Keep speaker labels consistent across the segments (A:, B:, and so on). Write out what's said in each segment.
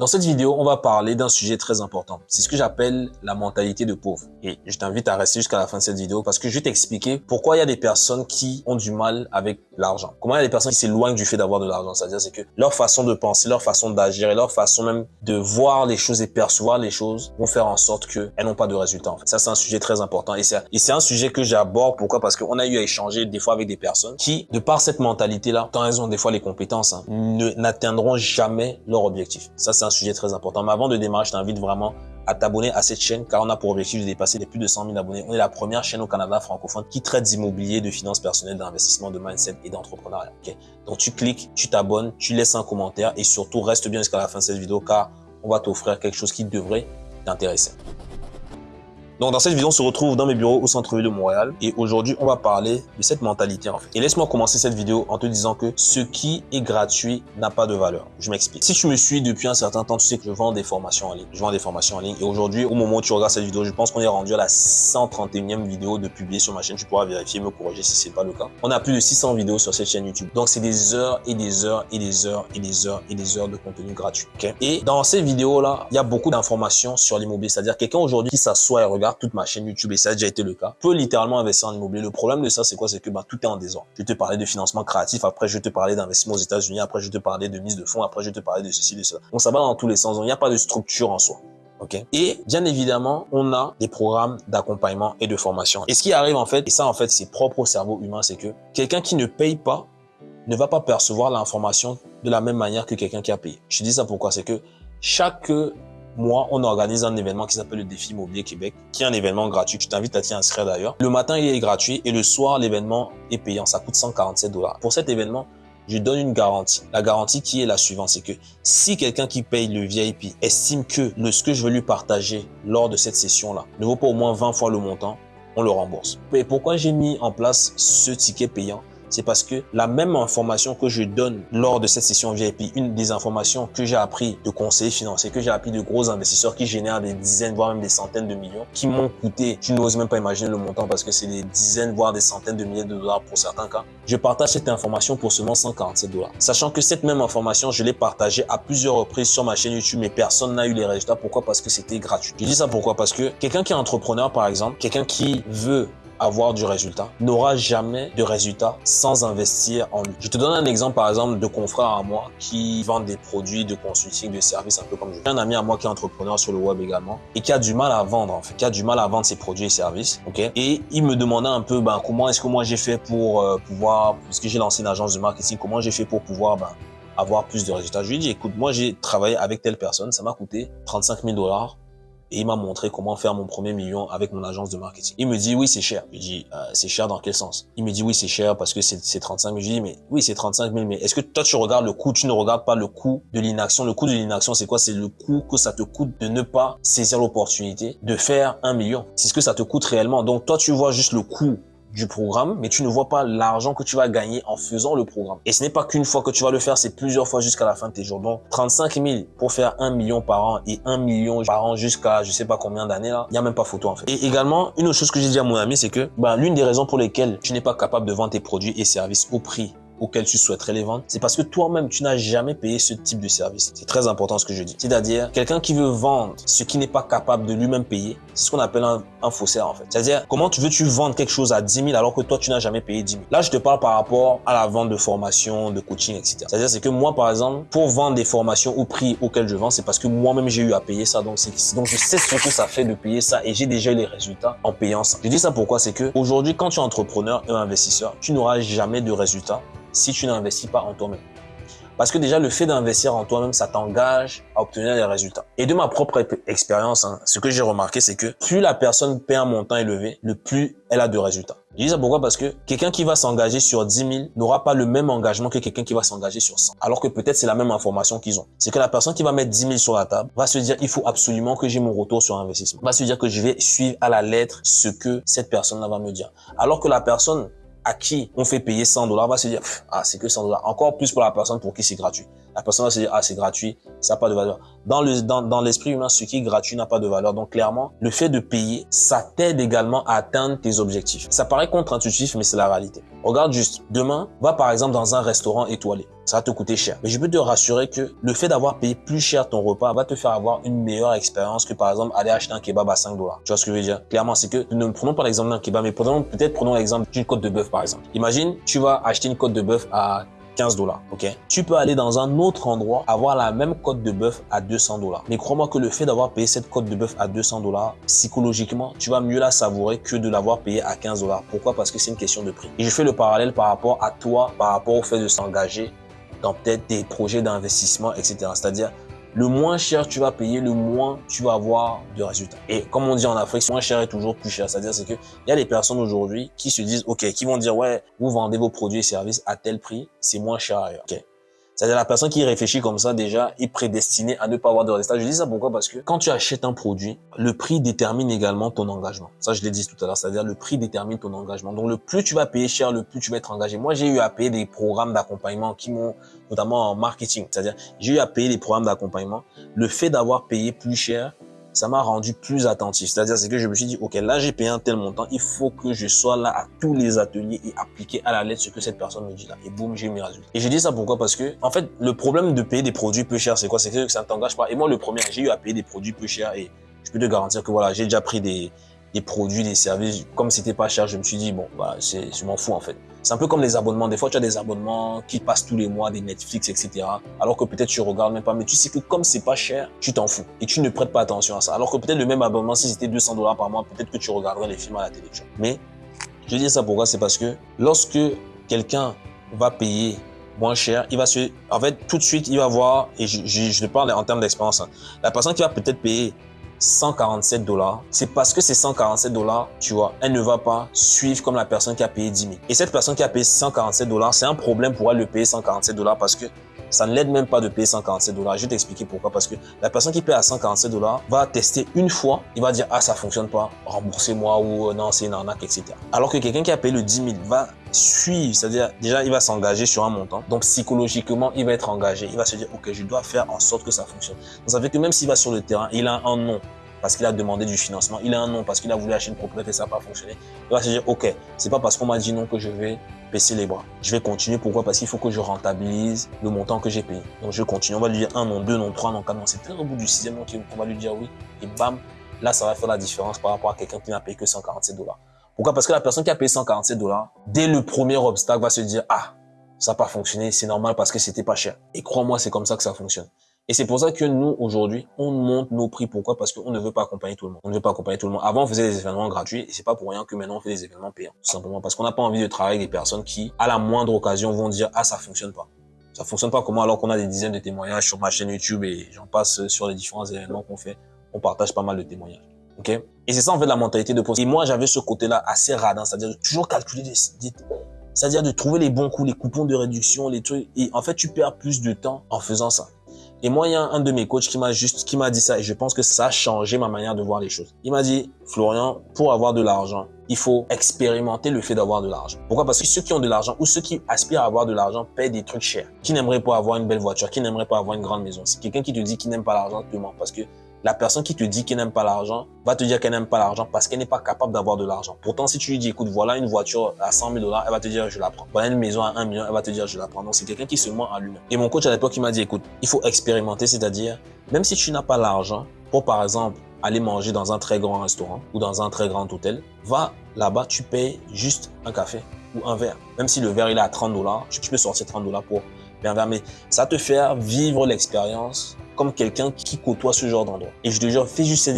A: Dans cette vidéo, on va parler d'un sujet très important. C'est ce que j'appelle la mentalité de pauvre. Et je t'invite à rester jusqu'à la fin de cette vidéo parce que je vais t'expliquer pourquoi il y a des personnes qui ont du mal avec l'argent. Comment il y a des personnes qui s'éloignent du fait d'avoir de l'argent. C'est-à-dire c'est que leur façon de penser, leur façon d'agir et leur façon même de voir les choses et percevoir les choses vont faire en sorte qu'elles n'ont pas de résultats. En fait. Ça, c'est un sujet très important. Et c'est un sujet que j'aborde. Pourquoi? Parce qu'on a eu à échanger des fois avec des personnes qui, de par cette mentalité-là, tant elles ont des fois les compétences, hein, n'atteindront jamais leur objectif. Ça, un sujet très important. Mais avant de démarrer, je t'invite vraiment à t'abonner à cette chaîne car on a pour objectif de dépasser les plus de 100 000 abonnés. On est la première chaîne au Canada francophone qui traite d'immobilier, de finances personnelles, d'investissement, de mindset et d'entrepreneuriat. Donc tu cliques, tu t'abonnes, tu laisses un commentaire et surtout reste bien jusqu'à la fin de cette vidéo car on va t'offrir quelque chose qui devrait t'intéresser. Donc dans cette vidéo, on se retrouve dans mes bureaux au centre-ville de Montréal et aujourd'hui, on va parler de cette mentalité en fait. Et laisse-moi commencer cette vidéo en te disant que ce qui est gratuit n'a pas de valeur. Je m'explique. Si tu me suis depuis un certain temps, tu sais que je vends des formations en ligne. Je vends des formations en ligne et aujourd'hui, au moment où tu regardes cette vidéo, je pense qu'on est rendu à la 131e vidéo de publier sur ma chaîne. Tu pourras vérifier, me corriger si c'est pas le cas. On a plus de 600 vidéos sur cette chaîne YouTube. Donc c'est des heures et des heures et des heures et des heures et des heures de contenu gratuit. Et dans ces vidéos-là, il y a beaucoup d'informations sur l'immobilier. C'est-à-dire quelqu'un aujourd'hui qui s'assoit et regarde toute ma chaîne YouTube, et ça a déjà été le cas, peut littéralement investir en immobilier. Le problème de ça, c'est quoi? C'est que bah, tout est en désordre. Je te parler de financement créatif, après je te parler d'investissement aux États-Unis, après je te parler de mise de fonds, après je te parler de ceci, de cela. Donc ça va dans tous les sens. il n'y a pas de structure en soi. Okay. Et bien évidemment, on a des programmes d'accompagnement et de formation. Et ce qui arrive en fait, et ça en fait c'est propre au cerveau humain, c'est que quelqu'un qui ne paye pas ne va pas percevoir l'information de la même manière que quelqu'un qui a payé. Je dis ça pourquoi? C'est que chaque moi, on organise un événement qui s'appelle le Défi Immobilier Québec, qui est un événement gratuit. Je t'invite à t'y inscrire d'ailleurs. Le matin, il est gratuit et le soir, l'événement est payant. Ça coûte 147 dollars. Pour cet événement, je donne une garantie. La garantie qui est la suivante, c'est que si quelqu'un qui paye le VIP estime que ce que je veux lui partager lors de cette session-là ne vaut pas au moins 20 fois le montant, on le rembourse. Et pourquoi j'ai mis en place ce ticket payant? C'est parce que la même information que je donne lors de cette session VIP, une des informations que j'ai appris de conseillers financiers, que j'ai appris de gros investisseurs qui génèrent des dizaines, voire même des centaines de millions, qui m'ont coûté, tu n'oses même pas imaginer le montant parce que c'est des dizaines, voire des centaines de milliers de dollars pour certains cas. Je partage cette information pour seulement 147 dollars. Sachant que cette même information, je l'ai partagée à plusieurs reprises sur ma chaîne YouTube, mais personne n'a eu les résultats. Pourquoi? Parce que c'était gratuit. Je dis ça pourquoi? Parce que quelqu'un qui est entrepreneur, par exemple, quelqu'un qui veut avoir du résultat, n'aura jamais de résultat sans investir en lui. Je te donne un exemple, par exemple, de confrères à moi qui vendent des produits de consulting, de services, un peu comme je. J'ai un ami à moi qui est entrepreneur sur le web également et qui a du mal à vendre, en fait, qui a du mal à vendre ses produits et services, ok? Et il me demandait un peu, ben, comment est-ce que moi j'ai fait pour euh, pouvoir, parce que j'ai lancé une agence de marketing, comment j'ai fait pour pouvoir, ben, avoir plus de résultats? Je lui ai dit, écoute, moi j'ai travaillé avec telle personne, ça m'a coûté 35 000 dollars et il m'a montré comment faire mon premier million avec mon agence de marketing. Il me dit oui c'est cher. Je dis euh, c'est cher dans quel sens? Il me dit oui c'est cher parce que c'est 35 000. Je dis mais oui c'est 35 000 mais est-ce que toi tu regardes le coût? Tu ne regardes pas le coût de l'inaction. Le coût de l'inaction c'est quoi? C'est le coût que ça te coûte de ne pas saisir l'opportunité de faire un million. C'est ce que ça te coûte réellement. Donc toi tu vois juste le coût du programme, mais tu ne vois pas l'argent que tu vas gagner en faisant le programme. Et ce n'est pas qu'une fois que tu vas le faire, c'est plusieurs fois jusqu'à la fin de tes jours. Donc, 35 000 pour faire 1 million par an et 1 million par an jusqu'à je sais pas combien d'années là, il n'y a même pas photo en fait. Et également, une autre chose que j'ai dit à mon ami, c'est que ben, l'une des raisons pour lesquelles tu n'es pas capable de vendre tes produits et services au prix auquel tu souhaiterais les vendre, c'est parce que toi-même, tu n'as jamais payé ce type de service. C'est très important ce que je dis. C'est-à-dire, quelqu'un qui veut vendre ce qui n'est pas capable de lui-même payer, c'est ce qu'on appelle un, faussaire en fait. C'est-à-dire, comment tu veux-tu vendre quelque chose à 10 000 alors que toi, tu n'as jamais payé 10 000 Là, je te parle par rapport à la vente de formation, de coaching, etc. C'est-à-dire, c'est que moi, par exemple, pour vendre des formations au prix auquel je vends, c'est parce que moi-même, j'ai eu à payer ça. Donc, donc, je sais ce que ça fait de payer ça et j'ai déjà eu les résultats en payant ça. Je dis ça pourquoi? C'est que aujourd'hui, quand tu es entrepreneur et investisseur, tu n'auras jamais de résultats si tu n'investis pas en toi-même. Parce que déjà, le fait d'investir en toi-même, ça t'engage à obtenir des résultats. Et de ma propre expérience, hein, ce que j'ai remarqué, c'est que plus la personne paie un montant élevé, le plus elle a de résultats. Je dis ça pourquoi? Parce que quelqu'un qui va s'engager sur 10 000 n'aura pas le même engagement que quelqu'un qui va s'engager sur 100. Alors que peut-être c'est la même information qu'ils ont. C'est que la personne qui va mettre 10 000 sur la table va se dire il faut absolument que j'ai mon retour sur investissement. Va se dire que je vais suivre à la lettre ce que cette personne va me dire. Alors que la personne à qui on fait payer 100 dollars va se dire, ah, c'est que 100 dollars. Encore plus pour la personne pour qui c'est gratuit. La personne va se dire, ah, c'est gratuit, ça n'a pas de valeur. Dans dans l'esprit humain, ce qui est gratuit n'a pas de valeur. Donc, clairement, le fait de payer, ça t'aide également à atteindre tes objectifs. Ça paraît contre-intuitif, mais c'est la réalité. Regarde juste, demain, va par exemple dans un restaurant étoilé. Ça va te coûter cher. Mais je peux te rassurer que le fait d'avoir payé plus cher ton repas va te faire avoir une meilleure expérience que par exemple aller acheter un kebab à 5 dollars. Tu vois ce que je veux dire? Clairement, c'est que ne prenons pas l'exemple d'un kebab, mais peut-être prenons l'exemple d'une côte de bœuf par exemple. Imagine, tu vas acheter une côte de bœuf à 15 dollars, ok? Tu peux aller dans un autre endroit, avoir la même côte de bœuf à 200 dollars. Mais crois-moi que le fait d'avoir payé cette côte de bœuf à 200 dollars, psychologiquement, tu vas mieux la savourer que de l'avoir payé à 15 dollars. Pourquoi? Parce que c'est une question de prix. Et je fais le parallèle par rapport à toi, par rapport au fait de s'engager dans peut-être des projets d'investissement, etc. C'est-à-dire, le moins cher tu vas payer, le moins tu vas avoir de résultats. Et comme on dit en Afrique, moins cher est toujours plus cher. C'est-à-dire c'est que il y a des personnes aujourd'hui qui se disent, ok, qui vont dire, ouais, vous vendez vos produits et services à tel prix, c'est moins cher ailleurs. Ok, c'est-à-dire la personne qui réfléchit comme ça déjà est prédestinée à ne pas avoir de résultats. Je dis ça pourquoi? Parce que quand tu achètes un produit, le prix détermine également ton engagement. Ça, je l'ai dit tout à l'heure, c'est-à-dire le prix détermine ton engagement. Donc le plus tu vas payer cher, le plus tu vas être engagé. Moi, j'ai eu à payer des programmes d'accompagnement qui m'ont, notamment en marketing, c'est-à-dire j'ai eu à payer des programmes d'accompagnement. Le fait d'avoir payé plus cher, ça m'a rendu plus attentif. C'est-à-dire, c'est que je me suis dit, OK, là, j'ai payé un tel montant, il faut que je sois là à tous les ateliers et appliquer à la lettre ce que cette personne me dit là. Et boum, j'ai mes résultats. Et je dis ça pourquoi? Parce que, en fait, le problème de payer des produits peu chers, c'est quoi? C'est que ça ne t'engage pas. Et moi, le premier, j'ai eu à payer des produits peu chers et je peux te garantir que voilà, j'ai déjà pris des, produits, des services. Comme c'était pas cher, je me suis dit, bon, je m'en fous, en fait. C'est un peu comme les abonnements. Des fois, tu as des abonnements qui passent tous les mois, des Netflix, etc. Alors que peut-être tu regardes même pas, mais tu sais que comme c'est pas cher, tu t'en fous et tu ne prêtes pas attention à ça. Alors que peut-être le même abonnement, si c'était 200 dollars par mois, peut-être que tu regarderais les films à la télé. Mais je dis ça pourquoi C'est parce que lorsque quelqu'un va payer moins cher, il va se, en fait, tout de suite, il va voir, et je, je, te parle en termes d'expérience, hein. la personne qui va peut-être payer 147 dollars, c'est parce que ces 147 dollars, tu vois, elle ne va pas suivre comme la personne qui a payé 10 000. Et cette personne qui a payé 147 dollars, c'est un problème pour elle de payer 147 dollars parce que ça ne l'aide même pas de payer 147 dollars. Je vais t'expliquer pourquoi. Parce que la personne qui paye à 147 dollars va tester une fois. Il va dire, ah, ça fonctionne pas, remboursez-moi ou euh, non, c'est une arnaque, etc. Alors que quelqu'un qui a payé le 10 000 va suivre, c'est-à-dire déjà, il va s'engager sur un montant. Donc, psychologiquement, il va être engagé. Il va se dire, OK, je dois faire en sorte que ça fonctionne. Donc, ça fait que même s'il va sur le terrain, il a un nom parce qu'il a demandé du financement, il a un nom parce qu'il a voulu acheter une propriété et ça n'a pas fonctionné, il va se dire, OK, c'est pas parce qu'on m'a dit non que je vais baisser les bras. Je vais continuer. Pourquoi? Parce qu'il faut que je rentabilise le montant que j'ai payé. Donc, je continue. On va lui dire un non, deux non, trois non, quatre non. C'est peut-être au bout du sixième nom qu'on va lui dire oui. Et bam, là, ça va faire la différence par rapport à quelqu'un qui n'a payé que 147 dollars. Pourquoi? Parce que la personne qui a payé 147 dollars, dès le premier obstacle, va se dire, ah, ça n'a pas fonctionné, c'est normal parce que c'était pas cher. Et crois-moi, c'est comme ça que ça fonctionne. Et c'est pour ça que nous, aujourd'hui, on monte nos prix. Pourquoi? Parce qu'on ne veut pas accompagner tout le monde. On ne veut pas accompagner tout le monde. Avant, on faisait des événements gratuits et c'est pas pour rien que maintenant on fait des événements payants. Tout simplement parce qu'on n'a pas envie de travailler avec des personnes qui, à la moindre occasion, vont dire « Ah, ça fonctionne pas ». Ça fonctionne pas comment alors qu'on a des dizaines de témoignages sur ma chaîne YouTube et j'en passe sur les différents événements qu'on fait. On partage pas mal de témoignages. Et c'est ça en fait la mentalité de poste. Et moi, j'avais ce côté-là assez radin, c'est-à-dire de toujours calculer des, c'est-à-dire de trouver les bons coups, les coupons de réduction, les trucs. Et en fait, tu perds plus de temps en faisant ça. Et moi, il y a un de mes coachs qui m'a juste, qui m'a dit ça et je pense que ça a changé ma manière de voir les choses. Il m'a dit, Florian, pour avoir de l'argent, il faut expérimenter le fait d'avoir de l'argent. Pourquoi? Parce que ceux qui ont de l'argent ou ceux qui aspirent à avoir de l'argent paient des trucs chers. Qui n'aimerait pas avoir une belle voiture, qui n'aimerait pas avoir une grande maison? C'est quelqu'un qui te dit qu'il n'aime pas l'argent, te ment. Parce que la personne qui te dit qu'elle n'aime pas l'argent va te dire qu'elle n'aime pas l'argent parce qu'elle n'est pas capable d'avoir de l'argent. Pourtant, si tu lui dis, écoute, voilà une voiture à 100 000 dollars, elle va te dire, je la prends. Voilà une maison à 1 million, elle va te dire, je la prends. Donc, c'est quelqu'un qui se ment à lui-même. Et mon coach à l'époque, il m'a dit, écoute, il faut expérimenter, c'est-à-dire, même si tu n'as pas l'argent pour, par exemple, aller manger dans un très grand restaurant ou dans un très grand hôtel, va là-bas, tu payes juste un café ou un verre. Même si le verre, il est à 30 dollars, tu peux sortir 30 dollars pour un verre. Mais ça te fait vivre l'expérience comme quelqu'un qui côtoie ce genre d'endroit. Et je te jure, fais juste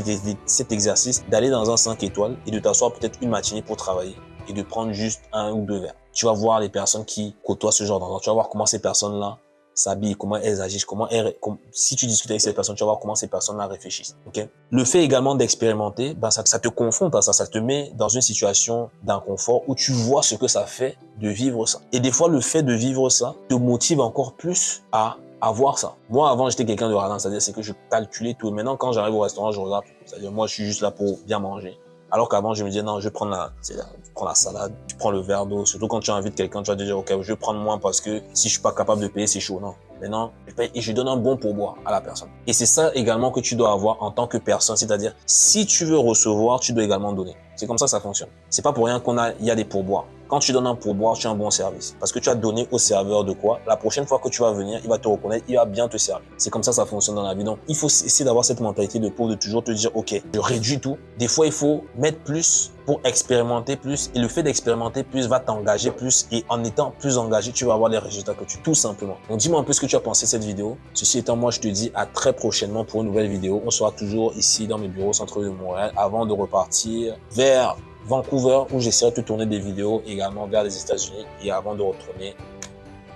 A: cet, exercice d'aller dans un 5 étoiles et de t'asseoir peut-être une matinée pour travailler et de prendre juste un ou deux verres. Tu vas voir les personnes qui côtoient ce genre d'endroit. Tu vas voir comment ces personnes-là s'habillent, comment elles agissent, comment elles, si tu discutes avec ces personnes, tu vas voir comment ces personnes-là réfléchissent. Ok? Le fait également d'expérimenter, ben ça, ça te confronte à ça, ça te met dans une situation d'inconfort où tu vois ce que ça fait de vivre ça. Et des fois, le fait de vivre ça te motive encore plus à avoir ça. Moi, avant, j'étais quelqu'un de radin, c'est-à-dire c'est que je calculais tout. Maintenant, quand j'arrive au restaurant, je regarde. C'est-à-dire moi, je suis juste là pour bien manger. Alors qu'avant, je me disais, non, je vais prendre la, tu prends la salade, tu prends le verre d'eau. Surtout quand tu invites quelqu'un, tu vas te dire, OK, je vais prendre moins parce que si je suis pas capable de payer, c'est chaud. Non. Maintenant, je paye et je donne un bon pourboire à la personne. Et c'est ça également que tu dois avoir en tant que personne. C'est-à-dire, si tu veux recevoir, tu dois également donner. C'est comme ça que ça fonctionne. C'est pas pour rien qu'on a, il y a des pourboires. Quand tu donnes un pourboire, tu as un bon service. Parce que tu as donné au serveur de quoi? La prochaine fois que tu vas venir, il va te reconnaître, il va bien te servir. C'est comme ça ça fonctionne dans la vie. Donc, il faut essayer d'avoir cette mentalité de pauvre, de toujours te dire, OK, je réduis tout. Des fois, il faut mettre plus pour expérimenter plus. Et le fait d'expérimenter plus va t'engager plus. Et en étant plus engagé, tu vas avoir les résultats que tu... Tout simplement. Donc, dis-moi un peu ce que tu as pensé de cette vidéo. Ceci étant, moi, je te dis à très prochainement pour une nouvelle vidéo. On sera toujours ici dans mes bureaux au centre de Montréal avant de repartir vers Vancouver où j'essaierai de tourner des vidéos également vers les États-Unis et avant de retourner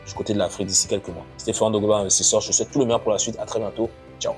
A: du côté de l'Afrique d'ici quelques mois. De Global Investisseur. Je vous souhaite tout le meilleur pour la suite. À très bientôt. Ciao.